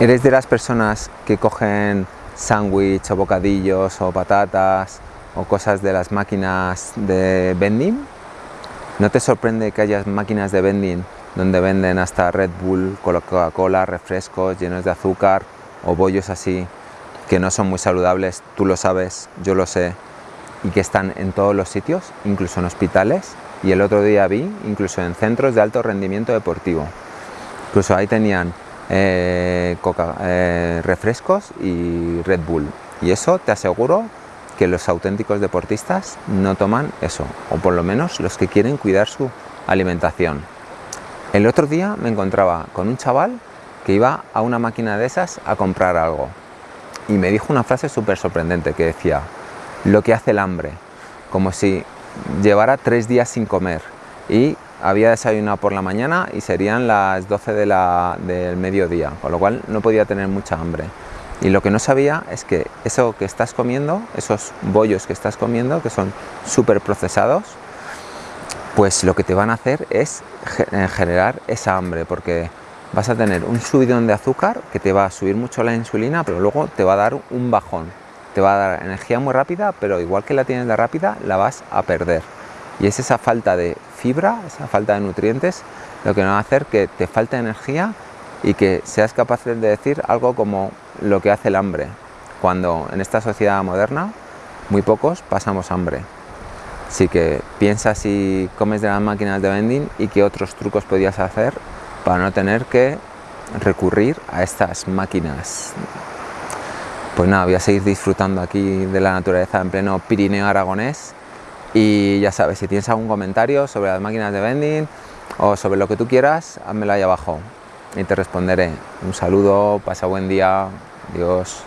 ¿Eres de las personas que cogen sándwich o bocadillos o patatas o cosas de las máquinas de vending? ¿No te sorprende que haya máquinas de vending donde venden hasta Red Bull, Coca-Cola, refrescos llenos de azúcar o bollos así que no son muy saludables, tú lo sabes, yo lo sé, y que están en todos los sitios, incluso en hospitales, y el otro día vi incluso en centros de alto rendimiento deportivo. Incluso ahí tenían eh, eh, refrescos y Red Bull. Y eso te aseguro que los auténticos deportistas no toman eso, o por lo menos los que quieren cuidar su alimentación. El otro día me encontraba con un chaval que iba a una máquina de esas a comprar algo y me dijo una frase súper sorprendente que decía lo que hace el hambre, como si llevara tres días sin comer y había desayunado por la mañana y serían las 12 de la, del mediodía, con lo cual no podía tener mucha hambre. Y lo que no sabía es que eso que estás comiendo, esos bollos que estás comiendo, que son súper procesados, pues lo que te van a hacer es eh, generar esa hambre, porque vas a tener un subidón de azúcar que te va a subir mucho la insulina, pero luego te va a dar un bajón. Te va a dar energía muy rápida, pero igual que la tienes de rápida, la vas a perder. Y es esa falta de fibra, esa falta de nutrientes, lo que va a hacer que te falte energía y que seas capaz de decir algo como lo que hace el hambre, cuando en esta sociedad moderna muy pocos pasamos hambre. Así que piensa si comes de las máquinas de vending y qué otros trucos podías hacer para no tener que recurrir a estas máquinas. Pues nada, voy a seguir disfrutando aquí de la naturaleza en pleno Pirineo aragonés y ya sabes, si tienes algún comentario sobre las máquinas de vending o sobre lo que tú quieras, házmelo ahí abajo y te responderé. Un saludo, pasa buen día, adiós.